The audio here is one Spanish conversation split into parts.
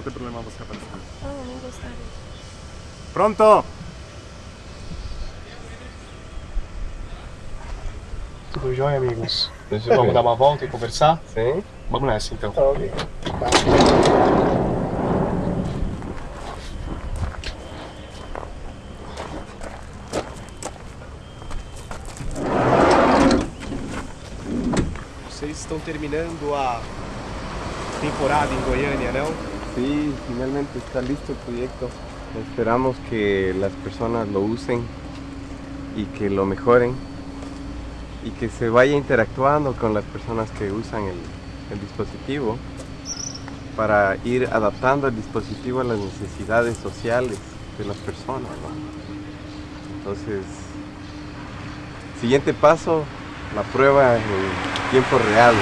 Não tem problema você aparecer. Ah, não gostaria. Pronto! Tudo jóia, amigos? Vamos dar uma volta e conversar? Sim. Vamos nessa, então. Ok. Vocês estão terminando a temporada em Goiânia, não? Sí, finalmente está listo el proyecto. Esperamos que las personas lo usen y que lo mejoren y que se vaya interactuando con las personas que usan el, dispositivo para ir adaptando el dispositivo a las necesidades sociales de las personas. Entonces, siguiente paso, la prueba en tiempo real.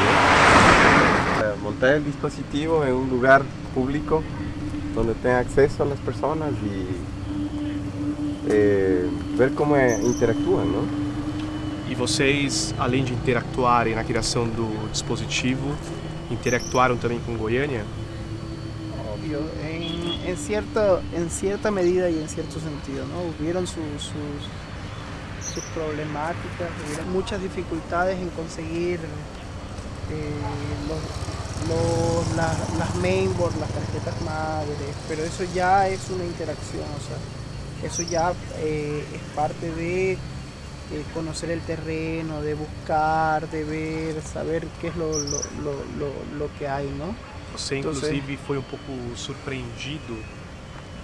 Montar el dispositivo en un lugar público donde tenga acceso a las personas y eh, ver cómo eh, interactúan. ¿no? E vocês, além de interactuarem na criação do dispositivo, interactuaram também com Goiânia? obvio, en, en, cierta, en cierta medida y en cierto sentido, ¿no? Hubieron sus, sus, sus problemáticas, hubieron muchas dificultades en conseguir eh, los, los- la- las mainboard, las tarjetas madres, pero eso ya es una interacción, o sea, eso ya eh, es parte de eh, conocer el terreno, de buscar, de ver, saber qué es lo, lo, lo, lo- lo que hay, ¿no? Você, Tô inclusive, foi um pouco surpreendido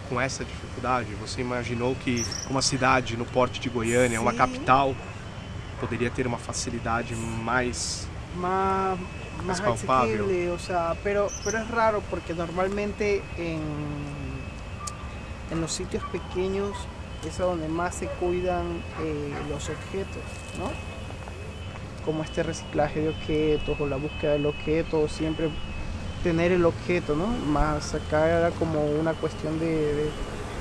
com essa dificuldade? Você imaginou que uma cidade no porte de Goiânia, uma Sim. capital, poderia ter uma facilidade mais... más, Más asequible, o sea, pero, pero es raro porque normalmente en, en los sitios pequeños es a donde más se cuidan eh, los objetos, ¿no? Como este reciclaje de objetos o la búsqueda del objeto, siempre tener el objeto, ¿no? Más acá era como una cuestión de, de-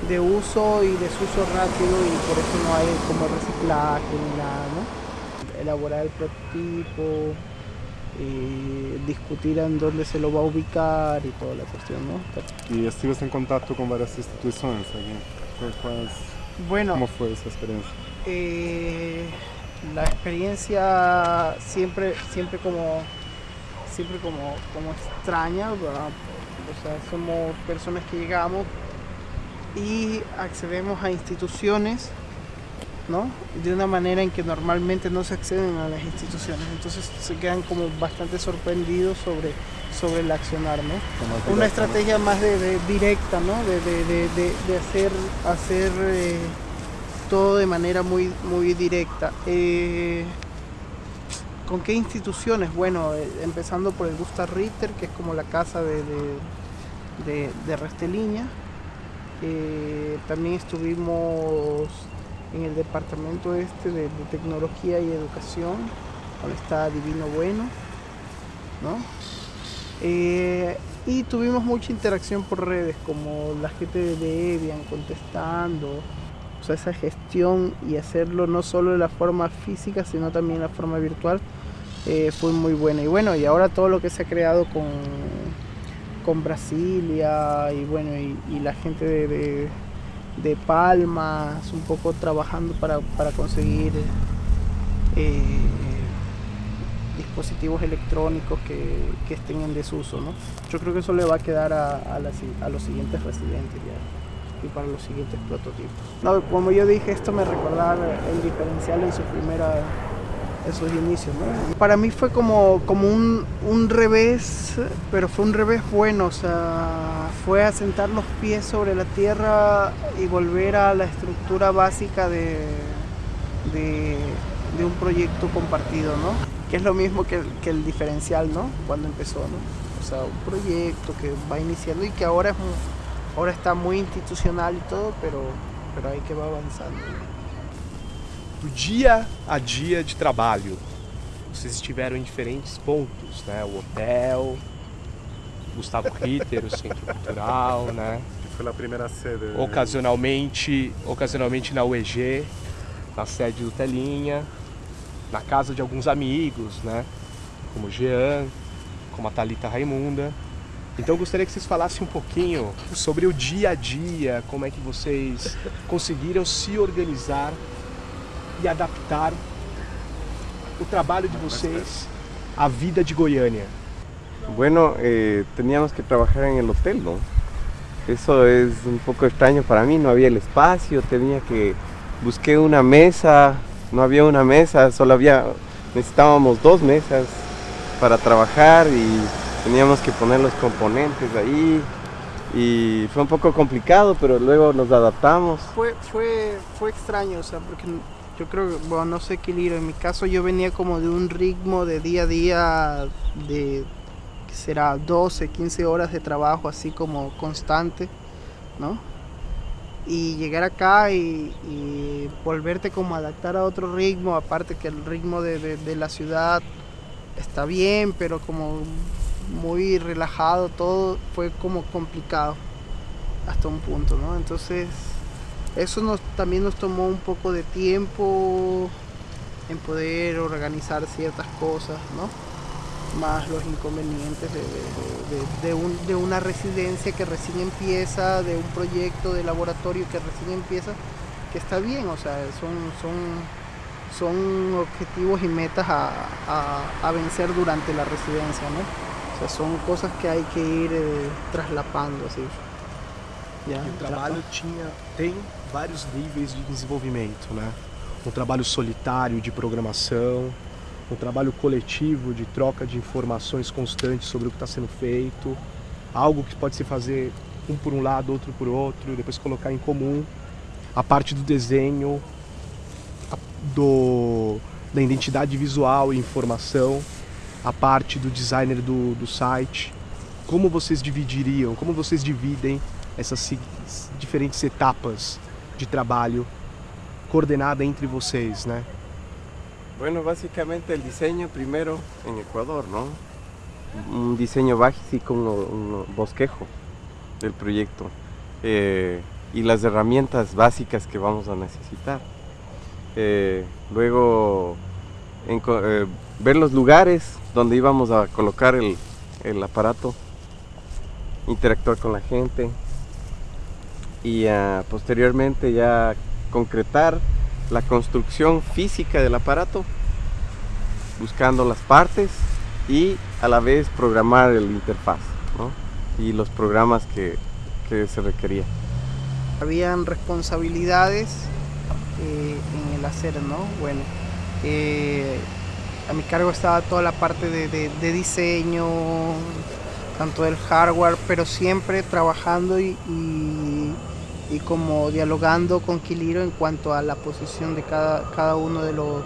de uso y desuso rápido y por eso no hay como reciclaje ni nada, ¿no? Elaborar el prototipo, eh, discutir en dónde se lo va a ubicar y toda la cuestión, ¿no? E estiveste em contato com várias instituições aqui. Quais- Quais, Bueno, como foi essa experiência? eh, la experiencia siempre, siempre como, siempre como, como extraña, ¿verdad? o sea, somos personas que llegamos y accedemos a instituciones, ¿no? De una manera en que normalmente no se acceden a las instituciones, entonces se quedan como bastante sorprendidos sobre, sobre el accionar, ¿no? Como una estrategia más de, de- directa, ¿no? De, de- hacer, hacer eh, todo de manera muy, muy directa. Eh, ¿Con qué instituciones? Bueno, eh, empezando por el Gustav Ritter, que es como la casa de, de, de, Resteliña. También estuvimos en el departamento este de, tecnología y educación, donde está Divino Bueno, ¿no? Eh, y tuvimos mucha interacción por redes, como la gente de Debian contestando, o sea, esa gestión y hacerlo no solo de la forma física, sino también de la forma virtual, eh, fue muy buena. Y bueno, y ahora todo lo que se ha creado con, con Brasilia y bueno, y, la gente de, de Palmas, un poco trabajando para, para conseguir eh, dispositivos electrónicos que, que estén en desuso, ¿no? Yo creo que eso le va a quedar a, a, los siguientes residentes ya y para los siguientes prototipos. No, como yo dije, esto me recordaba el diferencial en su primera en sus inicios, ¿no? Para mí fue como, como un, un revés, pero fue un revés bueno, o sea, fue asentar los pies sobre la tierra y volver a la estructura básica de, de, un proyecto compartido, ¿no? Que es lo mismo que que el diferencial, ¿no? Cuando empezó, ¿no? O sea, un proyecto que va iniciando y que ahora, es ahora está muy institucional y todo, pero, pero ahí que va avanzando. Do dia a dia de trabalho. Vocês estiveram em diferentes pontos, né? O hotel, Gustavo Ritter, o Centro Cultural, né? Foi a primeira sede. Ocasionalmente, ocasionalmente na UEG, na sede do Telinha, na casa de alguns amigos, né? Como o Jean, como a Thalita Raimunda. Então eu gostaria que vocês falassem um pouquinho sobre o dia a dia, como é que vocês conseguiram se organizar e adaptar o trabalho de vocês à vida de Goiânia. Bueno, eh, teníamos que trabajar en el hotel, ¿no? Eso es un poco extraño para mí, no había el espacio, tenía que... Busqué una mesa, no había una mesa, solo había... Necesitábamos dos mesas para trabajar y teníamos que poner los componentes ahí y fue un poco complicado, pero luego nos adaptamos. Fue, fue, fue extraño, o sea, porque yo creo bueno, no sé qué libro, en mi caso yo venía como de un ritmo de día a día de, que será 12, 15 horas de trabajo así como constante, ¿no? Y llegar acá y, y volverte como a adaptar a otro ritmo, aparte que el ritmo de, de, de la ciudad está bien, pero como muy relajado todo, fue como complicado hasta un punto, ¿no? Entonces eso nos, también nos tomó un poco de tiempo en poder organizar ciertas cosas, ¿no? Más los inconvenientes de, de, de, un, de, una residencia que recién empieza, de un proyecto de laboratorio que recién empieza, que está bien, o sea, son, son, son objetivos y metas a, a, a vencer durante la residencia, ¿no? O sea, son cosas que hay que ir eh, traslapando. Yeah, o trabalho tinha, tem vários níveis de desenvolvimento, né? Um trabalho solitário de programação, um trabalho coletivo de troca de informações constantes sobre o que está sendo feito, algo que pode se fazer um por um lado, outro por outro, depois colocar em comum, a parte do desenho, do, da identidade visual e informação, a parte do designer do, do site, como vocês dividiriam, como vocês dividem essas diferentes etapas de trabalho coordenada entre vocês, né? Bueno, básicamente el diseño primero en Ecuador, ¿no? Un diseño básico, un, un bosquejo del proyecto eh, y las herramientas básicas que vamos a necesitar. Eh, luego eh, ver los lugares donde íbamos a colocar el, el aparato, interactuar con la gente y posteriormente ya concretar la construcción física del aparato, buscando las partes y a la vez programar el interfaz y los programas que, que se requerían. Habían responsabilidades eh, en el hacer, ¿no? Bueno, eh, a mi cargo estaba toda la parte de, diseño, tanto del hardware, pero siempre trabajando y, y, como dialogando con Quiliro en cuanto a la posición de cada, cada uno de los,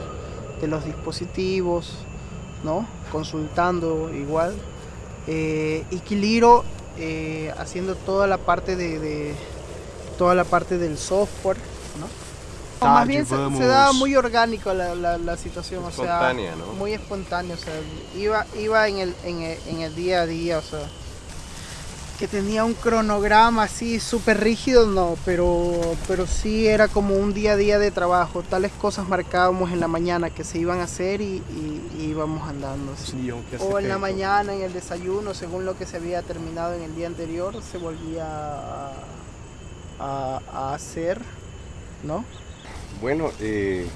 de los dispositivos, ¿no? consultando igual. Eh, y Quiliro eh, haciendo toda la parte de, de, toda la parte del software, ¿no? Tá, más bien se, se, daba muy orgánico la, la, la situación, o sea, ¿no? muy espontáneo, o sea, iba, iba en, el, en, el, en el día a día, o sea, que tenía un cronograma así súper rígido, no, pero, pero sí era como un día a día de trabajo, tales cosas marcábamos en la mañana que se iban a hacer y, y, y íbamos andando. Sí, o en la mañana, en el desayuno, según lo que se había terminado en el día anterior, se volvía a, a, a hacer, ¿no? Bueno, eh,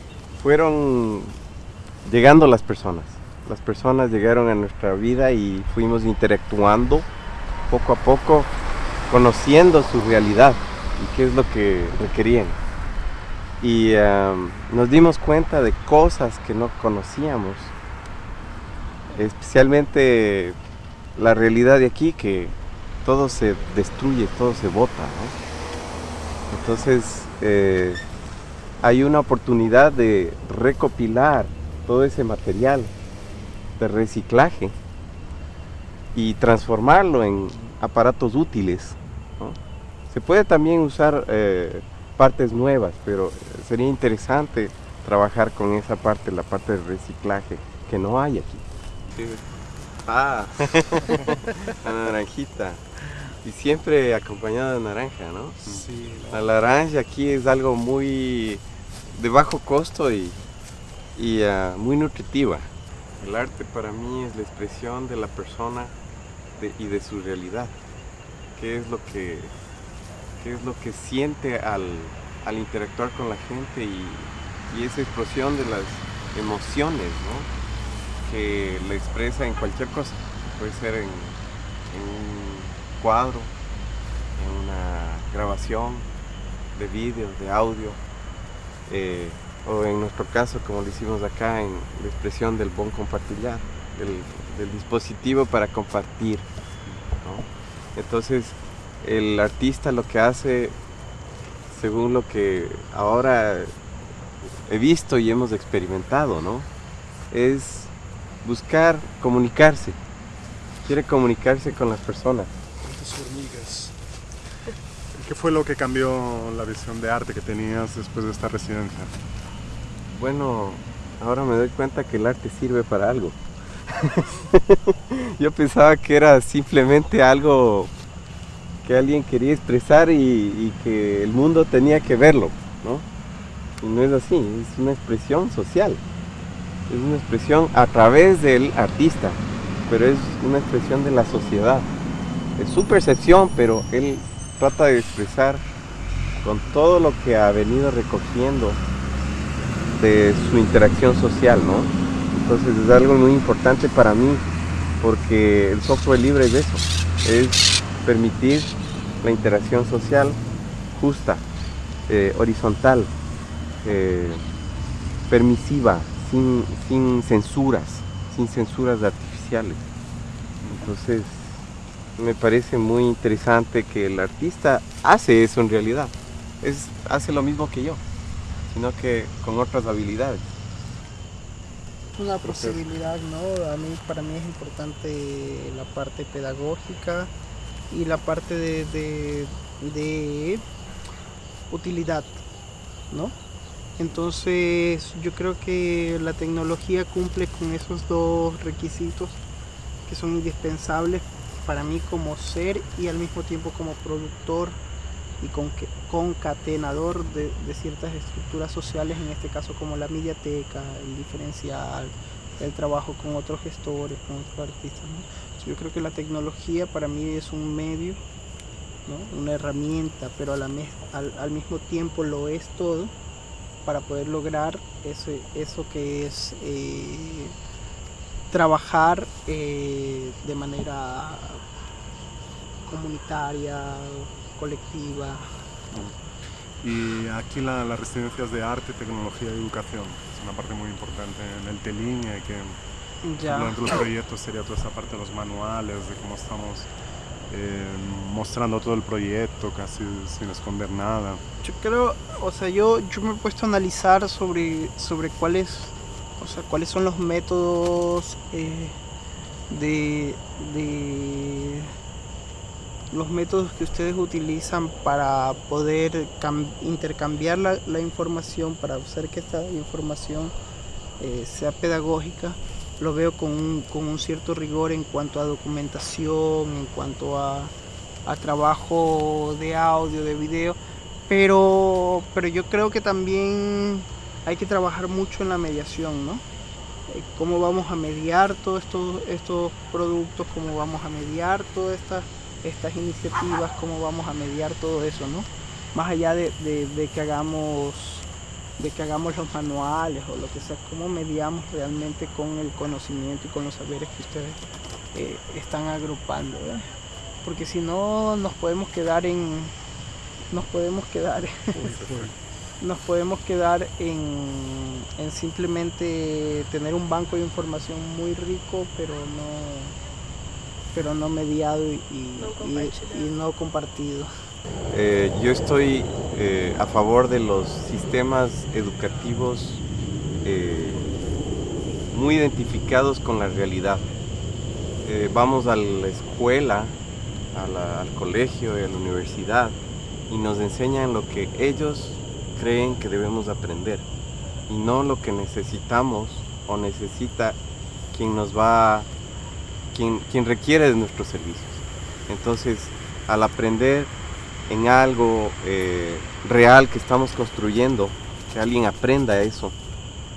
fueron llegando las personas. Las personas llegaron a nuestra vida y fuimos interactuando poco a poco, conociendo su realidad y qué es lo que requerían. Y um, nos dimos cuenta de cosas que no conocíamos, especialmente la realidad de aquí, que todo se destruye, todo se bota. Entonces, eh, hay una oportunidad de recopilar todo ese material de reciclaje y transformarlo en aparatos útiles. ¿no? Se puede también usar eh, partes nuevas, pero sería interesante trabajar con esa parte, la parte de reciclaje, que no hay aquí. Ah, la naranjita. Y siempre acompañada de naranja, ¿no? Sí, la naranja aquí es algo muy de bajo costo y, y uh, muy nutritiva. El arte para mí es la expresión de la persona y de su realidad. ¿Qué es lo que, qué es lo que siente al, al interactuar con la gente y, y esa explosión de las emociones. Que le expresa en cualquier cosa. Puede ser en, en un cuadro, en una grabación de vídeo, de audio, eh, o en nuestro caso, como lo hicimos acá, en la expresión del bon compartillar, del, del dispositivo para compartir. ¿no? Entonces, el artista lo que hace, según lo que ahora he visto y hemos experimentado, ¿no? Es buscar comunicarse. Quiere comunicarse con las personas. Hormigas. ¿Qué fue lo que cambió la visión de arte que tenías después de esta residencia? Bueno, ahora me doy cuenta que el arte sirve para algo. Yo pensaba que era simplemente algo que alguien quería expresar y, que el mundo tenía que verlo, ¿no? Y no es así, es una expresión social. Es una expresión a través del artista, pero es una expresión de la sociedad. Es su percepción, pero él trata de expresar con todo lo que ha venido recogiendo de su interacción social, ¿no? Entonces es algo muy importante para mí, porque el software libre es eso, es permitir la interacción social justa, eh, horizontal, eh, permisiva, sin, sin censuras, sin censuras artificiales. Entonces, me parece muy interesante que el artista hace eso en realidad. Es, hace lo mismo que yo, sino que con otras habilidades. Una posibilidad, ¿no? A mí, para mí es importante la parte pedagógica y la parte de, de, de utilidad, ¿no? Entonces yo creo que la tecnología cumple con esos dos requisitos que son indispensables para mí como ser y al mismo tiempo como productor y con, concatenador de, ciertas estructuras sociales, en este caso como la mediateca, el diferencial, el trabajo con otros gestores, con otros artistas. Yo creo que la tecnología para mí es un medio, ¿no? una herramienta, pero a la al, al mismo tiempo lo es todo para poder lograr ese, eso que es eh, trabajar eh, de manera comunitaria, colectiva. Y aquí la, las residencias de arte, tecnología y educación es una parte muy importante en el TELIN y que Ya. de los proyectos sería toda esa parte de los manuales, de cómo estamos eh, mostrando todo el proyecto casi sin esconder nada. Yo creo, o sea, yo, yo me he puesto a analizar sobre, sobre cuáles, o sea, cuáles son los métodos eh, de, de los métodos que ustedes utilizan para poder intercambiar la, información, para hacer que esta información eh, sea pedagógica, lo veo con un, con un, cierto rigor en cuanto a documentación, en cuanto a, trabajo de audio, de video, pero, pero yo creo que también hay que trabajar mucho en la mediación, ¿no? Cómo vamos a mediar todos estos, estos productos, cómo vamos a mediar todas estas estas iniciativas, cómo vamos a mediar todo eso, ¿no? Más allá de, de, que hagamos de que hagamos los manuales o lo que sea, cómo mediamos realmente con el conocimiento y con los saberes que ustedes eh, están agrupando, porque si no nos podemos quedar en nos podemos quedar nos podemos quedar en, en simplemente tener un banco de información muy rico pero no pero no mediado y, y, no, y, y no compartido. Eh, yo estoy eh, a favor de los sistemas educativos eh, muy identificados con la realidad. Eh, vamos a la escuela, a la, al colegio y a la universidad y nos enseñan lo que ellos creen que debemos aprender y no lo que necesitamos o necesita quien nos va a quien, quien requiere de nuestros servicios. Entonces, al aprender en algo eh, real que estamos construyendo, que alguien aprenda eso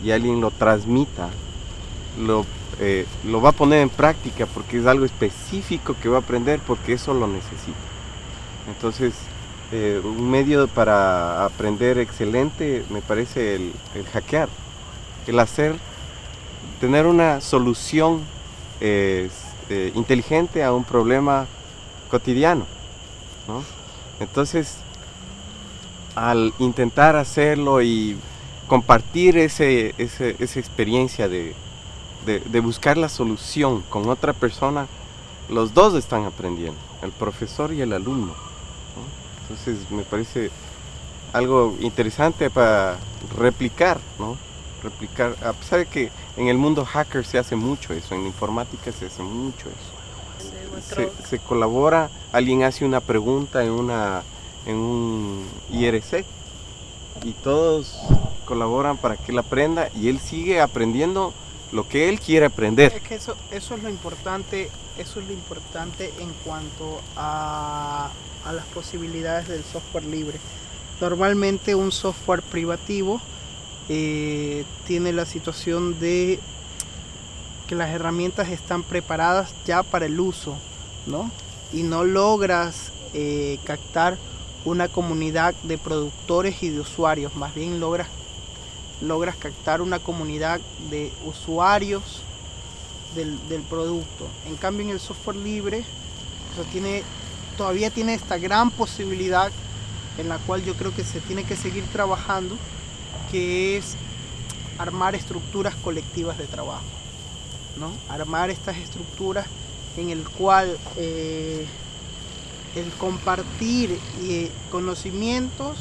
y alguien lo transmita, lo, eh, lo va a poner en práctica porque es algo específico que va a aprender porque eso lo necesita. Entonces, eh, un medio para aprender excelente me parece el, el hackear, el hacer, tener una solución eh, inteligente a un problema cotidiano. ¿no? Entonces, al intentar hacerlo y compartir ese, ese- esa experiencia de, de- buscar la solución con otra persona, los dos están aprendiendo, el profesor y el alumno. ¿no? Entonces me parece algo interesante para replicar, ¿no? Replicar, a pesar de que en el mundo hacker se hace mucho eso, en la informática se hace mucho eso se, se colabora, alguien hace una pregunta en, una, en un IRC y todos colaboran para que él aprenda y él sigue aprendiendo lo que él quiere aprender. Es que eso, eso es lo importante, eso es lo importante en cuanto a, a las posibilidades del software libre. Normalmente un software privativo eh, tiene la situación de que las herramientas están preparadas ya para el uso, ¿no? Y no logras eh, captar una comunidad de productores y de usuarios, más bien logras logras captar una comunidad de usuarios del, del producto. En cambio en el software libre todavía tiene esta gran posibilidad en la cual yo creo que se tiene que seguir trabajando, que es armar estructuras colectivas de trabajo. ¿no? Armar estas estructuras en el cual eh, el compartir eh, conocimientos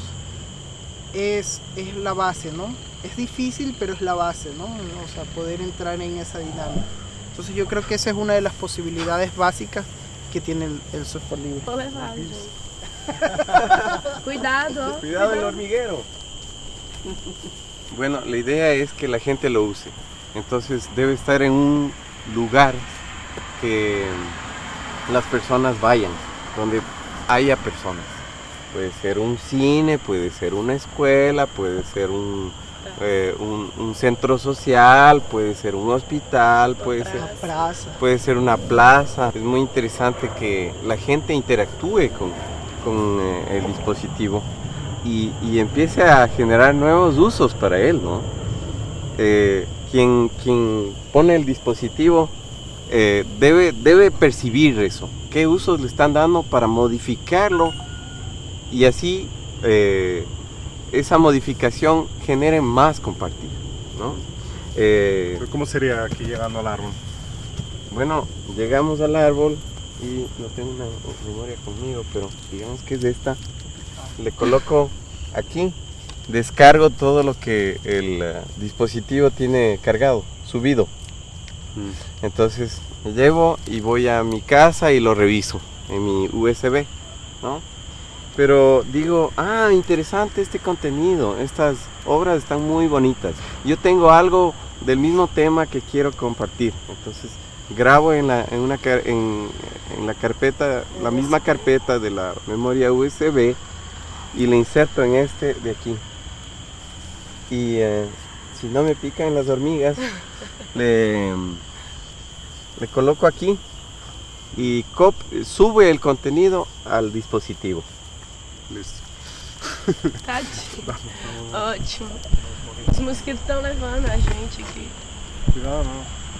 es, es la base, ¿no? Es difícil, pero es la base, ¿no? O sea, poder entrar en esa dinámica. Entonces yo creo que esa es una de las posibilidades básicas que tiene el, el software libre. Cuidado. Cuidado el hormiguero. Bueno, la idea es que la gente lo use. Entonces debe estar en un lugar que las personas vayan, donde haya personas. Puede ser un cine, puede ser una escuela, puede ser un, eh, un, un centro social, puede ser un hospital, puede ser puede una plaza. Es muy interesante que la gente interactúe con, con, eh, el dispositivo y, y empiece a generar nuevos usos para él, ¿no? Eh, quien, quien pone el dispositivo eh, debe, debe percibir eso, qué usos le están dando para modificarlo y así eh, esa modificación genere más compartir, ¿no? Eh, ¿Cómo sería aquí llegando al árbol? bueno, llegamos al árbol y no tengo una memoria conmigo, pero digamos que es esta. Le coloco aquí, descargo todo lo que el eh, dispositivo tiene cargado, subido. Entonces me llevo y voy a mi casa y lo reviso en mi USB, ¿no? Pero digo, ah, interesante este contenido, estas obras están muy bonitas. Yo tengo algo del mismo tema que quiero compartir. Entonces grabo en la, en una, en, en la carpeta, la misma carpeta de la memoria USB y le inserto en este de aquí. Y eh, si no me pican las hormigas, le, le coloco aquí y cop- sube el contenido al dispositivo. Listo. Tadinho. Ótimo. Os mosquitos estão levando a gente aqui. Cuidado, no.